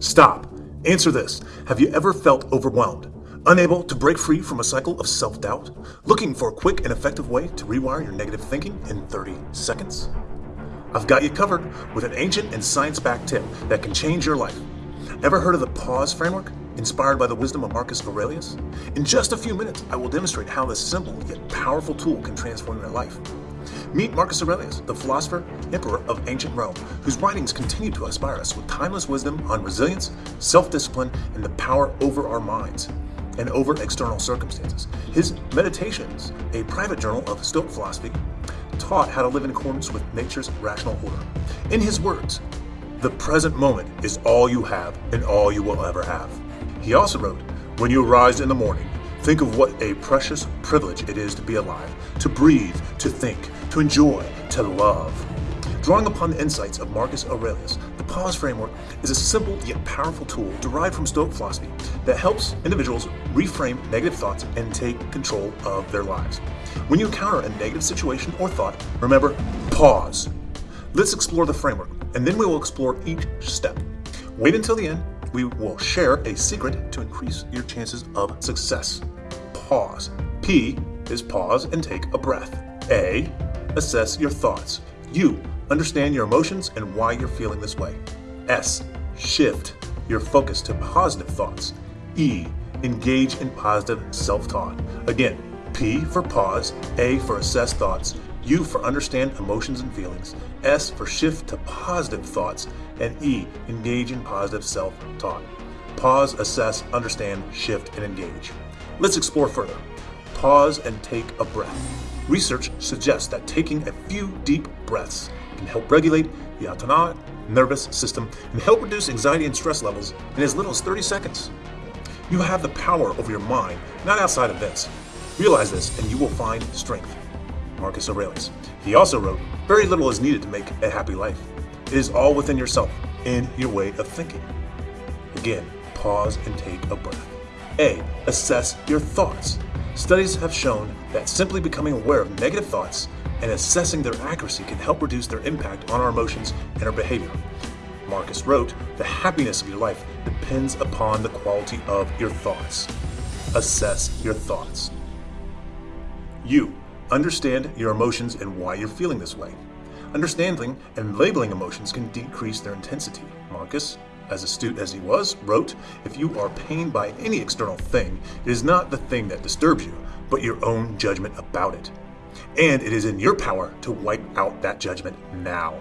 Stop. Answer this. Have you ever felt overwhelmed? Unable to break free from a cycle of self doubt? Looking for a quick and effective way to rewire your negative thinking in 30 seconds? I've got you covered with an ancient and science backed tip that can change your life. Ever heard of the pause framework? Inspired by the wisdom of Marcus Aurelius? In just a few minutes, I will demonstrate how this simple yet powerful tool can transform your life. Meet Marcus Aurelius, the philosopher, emperor of ancient Rome, whose writings continue to inspire us with timeless wisdom on resilience, self discipline, and the power over our minds and over external circumstances. His Meditations, a private journal of Stoic philosophy, taught how to live in accordance with nature's rational order. In his words, the present moment is all you have and all you will ever have. He also wrote, When you arise in the morning, think of what a precious privilege it is to be alive, to breathe, to think, to enjoy, to love. Drawing upon the insights of Marcus Aurelius, the pause framework is a simple yet powerful tool derived from Stoic philosophy that helps individuals reframe negative thoughts and take control of their lives. When you encounter a negative situation or thought, remember, pause. Let's explore the framework, and then we will explore each step. Wait until the end. We will share a secret to increase your chances of success. Pause. P is pause and take a breath. A, assess your thoughts. U, understand your emotions and why you're feeling this way. S, shift your focus to positive thoughts. E, engage in positive self talk. Again, P for pause, A for assess thoughts, U for understand emotions and feelings, S for shift to positive thoughts, and E, engage in positive self talk. Pause, assess, understand, shift, and engage. Let's explore further. Pause and take a breath. Research suggests that taking a few deep breaths can help regulate the autonomic nervous system and help reduce anxiety and stress levels in as little as 30 seconds. You have the power over your mind, not outside events. Realize this, and you will find strength. Marcus Aurelius. He also wrote, Very little is needed to make a happy life. It is all within yourself and your way of thinking. Again, pause and take a breath. A. Assess your thoughts. Studies have shown that simply becoming aware of negative thoughts and assessing their accuracy can help reduce their impact on our emotions and our behavior. Marcus wrote, The happiness of your life depends upon the quality of your thoughts. Assess your thoughts. You understand your emotions and why you're feeling this way. Understanding and labeling emotions can decrease their intensity. Marcus, as astute as he was, wrote, If you are pained by any external thing, it is not the thing that disturbs you, but your own judgment about it. And it is in your power to wipe out that judgment now.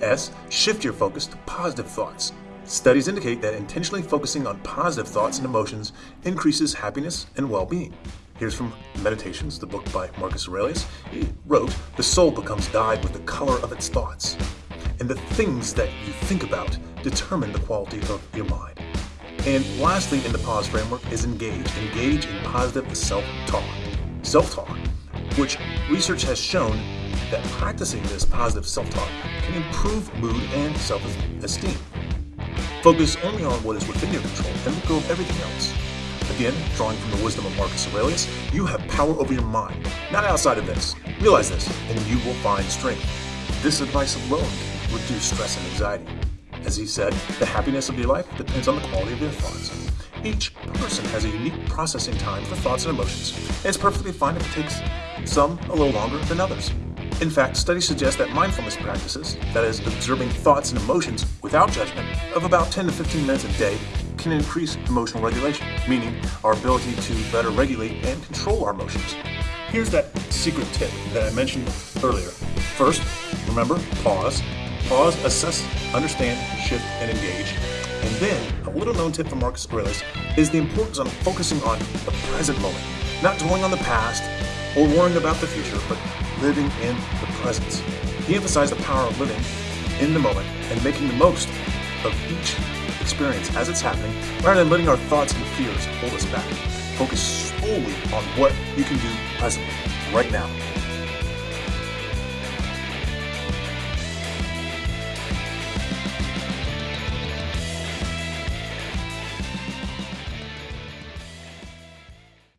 S. Shift your focus to positive thoughts. Studies indicate that intentionally focusing on positive thoughts and emotions increases happiness and well being. Here's from Meditations, the book by Marcus Aurelius. He wrote, The soul becomes dyed with the color of its thoughts, and the things that you think about determine the quality of your mind. And lastly, in the pause framework is engage. Engage in positive self talk. Self talk, which research has shown that practicing this positive self talk can improve mood and self esteem. Focus only on what is within your control and let go of everything else. Again, drawing from the wisdom of Marcus Aurelius, you have power over your mind, not outside of this. Realize this, and you will find strength. This advice alone can reduce stress and anxiety. As he said, the happiness of your life depends on the quality of your thoughts. Each person has a unique processing time for thoughts and emotions, and it's perfectly fine if it takes some a little longer than others. In fact, studies suggest that mindfulness practices, that is, observing thoughts and emotions without judgment, of about 10 to 15 minutes a day can increase emotional regulation, meaning our ability to better regulate and control our emotions. Here's that secret tip that I mentioned earlier. First, remember, pause. Pause, assess, understand, shift, and engage. And then, a little known tip from Marcus Aurelius is the importance of focusing on the present moment, not dwelling on the past or worrying about the future, but living in the present. He emphasized the power of living in the moment and making the most of each experience as it's happening rather than letting our thoughts and fears hold us back. Focus solely on what you can do presently, right now.